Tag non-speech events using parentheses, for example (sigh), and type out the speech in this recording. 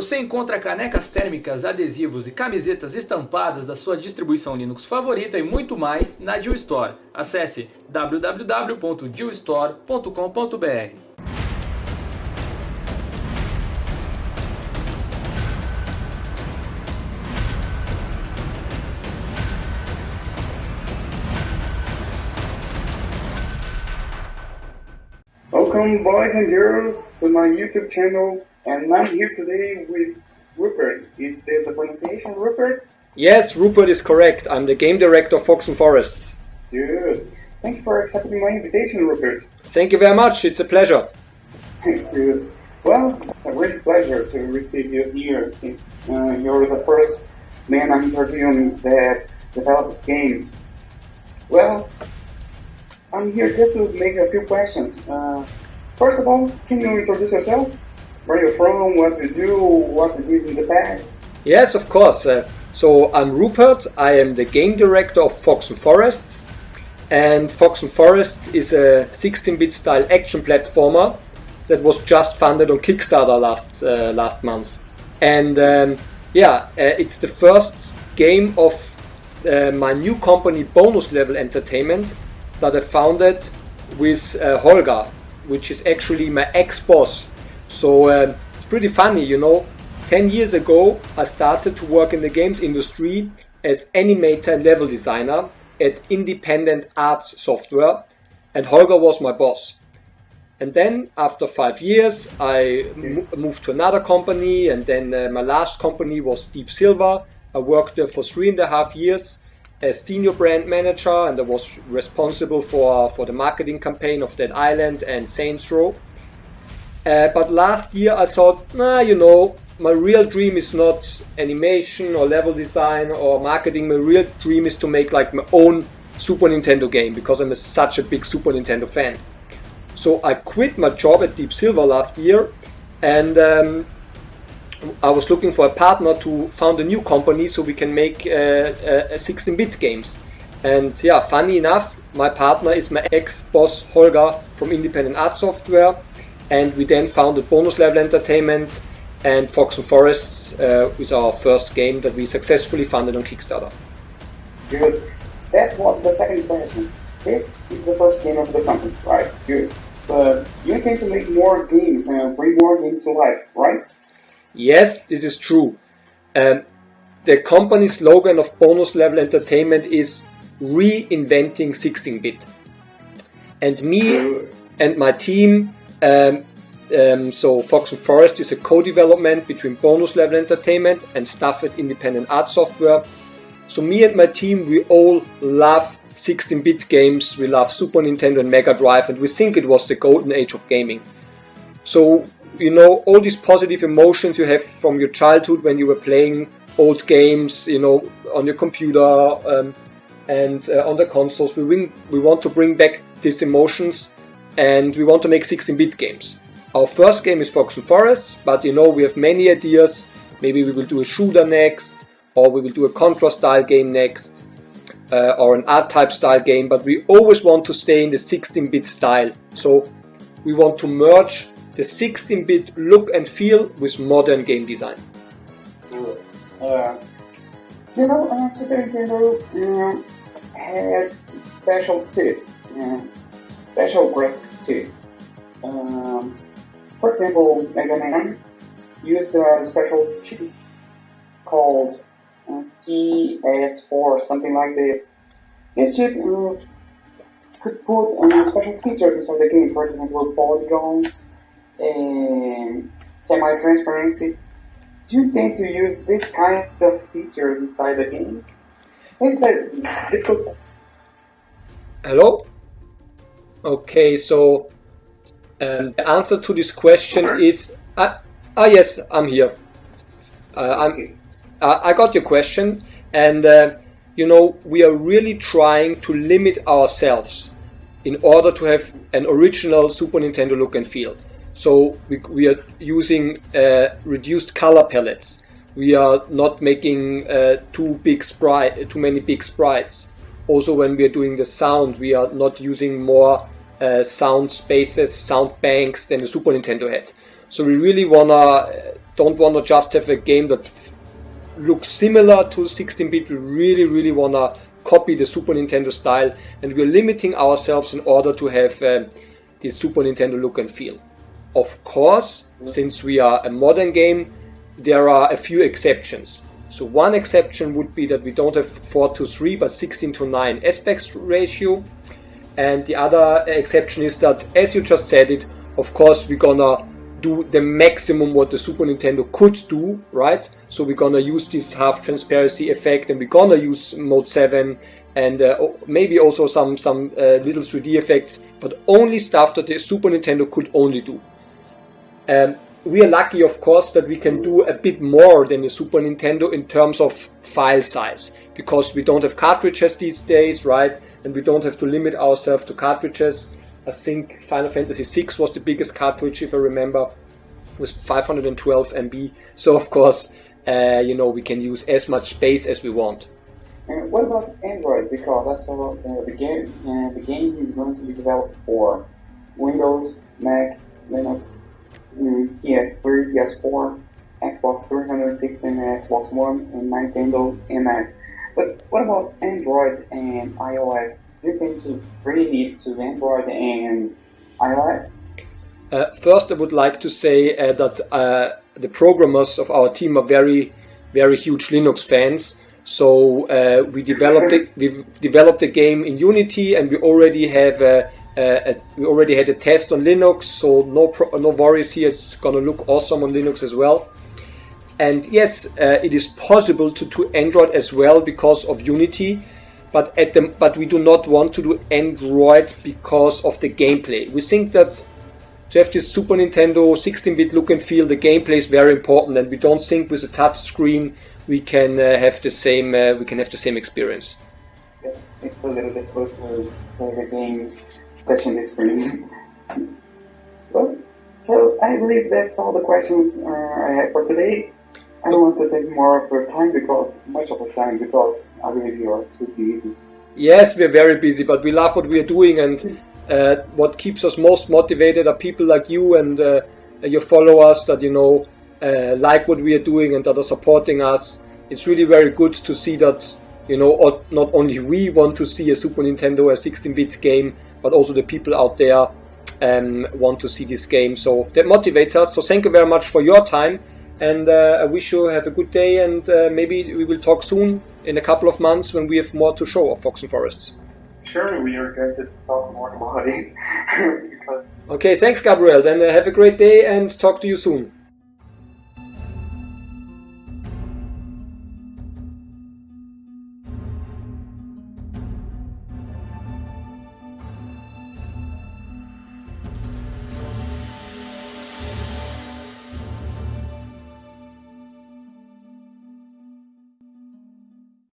você encontra canecas térmicas, adesivos e camisetas estampadas da sua distribuição Linux favorita e muito mais na Deal Store. Acesse www.dealstore.com.br. Welcome boys and girls to my YouTube channel and I'm here today with Rupert. Is this the pronunciation Rupert? Yes, Rupert is correct. I'm the game director of Fox and Forests. Good. Thank you for accepting my invitation, Rupert. Thank you very much. It's a pleasure. (laughs) Thank you. Well, it's a great pleasure to receive you here since uh, you're the first man I'm interviewing that developed games. Well, I'm here just to make a few questions. Uh, first of all, can you introduce yourself? Where you're from, what you do, what you did in the past? Yes, of course. Uh, so I'm Rupert. I am the game director of Fox and Forests. And Fox and Forest is a 16-bit style action platformer that was just funded on Kickstarter last uh, last month. And um, yeah, uh, it's the first game of uh, my new company, Bonus Level Entertainment, that I founded with uh, Holger, which is actually my ex-boss. So uh, it's pretty funny, you know. 10 years ago, I started to work in the games industry as animator level designer at Independent Arts Software, and Holger was my boss. And then, after five years, I moved to another company, and then uh, my last company was Deep Silver. I worked there for three and a half years, as senior brand manager and I was responsible for, for the marketing campaign of Dead island and Saints Row. Uh, but last year I thought, nah, you know, my real dream is not animation or level design or marketing. My real dream is to make like my own Super Nintendo game because I'm a, such a big Super Nintendo fan. So I quit my job at Deep Silver last year and um, I was looking for a partner to found a new company so we can make 16-bit uh, uh, games. And yeah, funny enough, my partner is my ex-boss Holger from Independent Art Software, and we then founded Bonus Level Entertainment and Fox and Forests uh, with our first game that we successfully funded on Kickstarter. Good. That was the second question. This is the first game of the company, right? Good. But you intend to make more games and bring more games to life, right? Yes, this is true. Um, the company slogan of Bonus Level Entertainment is reinventing 16-bit. And me and my team, um, um, so Fox and Forest is a co-development between Bonus Level Entertainment and Stuff at Independent Art Software. So me and my team, we all love 16-bit games, we love Super Nintendo and Mega Drive, and we think it was the golden age of gaming. So you know, all these positive emotions you have from your childhood when you were playing old games, you know, on your computer um, and uh, on the consoles. We, bring, we want to bring back these emotions and we want to make 16-bit games. Our first game is Fox and Forests, but you know, we have many ideas. Maybe we will do a shooter next, or we will do a Contra style game next, uh, or an R-Type style game, but we always want to stay in the 16-bit style. So we want to merge the 16-bit look and feel with modern game design. Uh, you know, uh, Super Nintendo uh, had special tips, uh, special graphic too. Um, for example, Mega Man used a special chip called uh, Cx4, something like this. This chip uh, could put uh, special features inside the game, for example, polygons, and semi-transparency. Do you intend to use this kind of features inside the game? It's a difficult. Hello? Okay, so um, the answer to this question is uh, ah yes, I'm here. Uh, I'm, uh, I got your question, and uh, you know we are really trying to limit ourselves in order to have an original Super Nintendo look and feel. So we, we are using uh, reduced color palettes. We are not making uh, too big sprite, too many big sprites. Also, when we are doing the sound, we are not using more uh, sound spaces, sound banks than the Super Nintendo had. So we really wanna don't wanna just have a game that looks similar to 16-bit. We really, really wanna copy the Super Nintendo style, and we're limiting ourselves in order to have uh, the Super Nintendo look and feel. Of course, since we are a modern game, there are a few exceptions. So one exception would be that we don't have 4 to 3 but 16 to 9 aspect ratio. And the other exception is that, as you just said it, of course we're gonna do the maximum what the Super Nintendo could do, right? So we're gonna use this half transparency effect and we're gonna use mode 7 and uh, maybe also some, some uh, little 3D effects, but only stuff that the Super Nintendo could only do. Um, we are lucky, of course, that we can do a bit more than the Super Nintendo in terms of file size because we don't have cartridges these days, right? And we don't have to limit ourselves to cartridges. I think Final Fantasy VI was the biggest cartridge, if I remember, with 512 MB. So, of course, uh, you know, we can use as much space as we want. And what about Android? Because I saw uh, the game, uh, the game is going to be developed for Windows, Mac, Linux, PS3, PS4, Xbox 360 and Xbox One, and Nintendo NX. But what about Android and iOS? Do you think to really need to Android and iOS? Uh, first, I would like to say uh, that uh, the programmers of our team are very, very huge Linux fans. So uh, we developed it, we developed the game in Unity, and we already have a, a, a, we already had a test on Linux. So no no worries here. It's gonna look awesome on Linux as well. And yes, uh, it is possible to do Android as well because of Unity. But at the but we do not want to do Android because of the gameplay. We think that to have this Super Nintendo 16-bit look and feel, the gameplay is very important, and we don't think with a touch screen we can uh, have the same uh, we can have the same experience. It's a little bit closer to the game touching the screen. well, so I believe that's all the questions uh, I have for today. I don't want to take more of your time because much of your time because I believe you are too busy. Yes, we're very busy, but we love what we are doing, and uh, what keeps us most motivated are people like you and uh, your followers that you know uh, like what we are doing and that are supporting us. It's really very good to see that, you know, not only we want to see a Super Nintendo, a 16-bit game, but also the people out there um, want to see this game. So that motivates us. So thank you very much for your time. And uh, I wish you have a good day. And uh, maybe we will talk soon in a couple of months when we have more to show of Fox and Forests. Sure, we are going to talk more (laughs) about it. (laughs) okay, thanks, Gabriel. Then uh, have a great day and talk to you soon.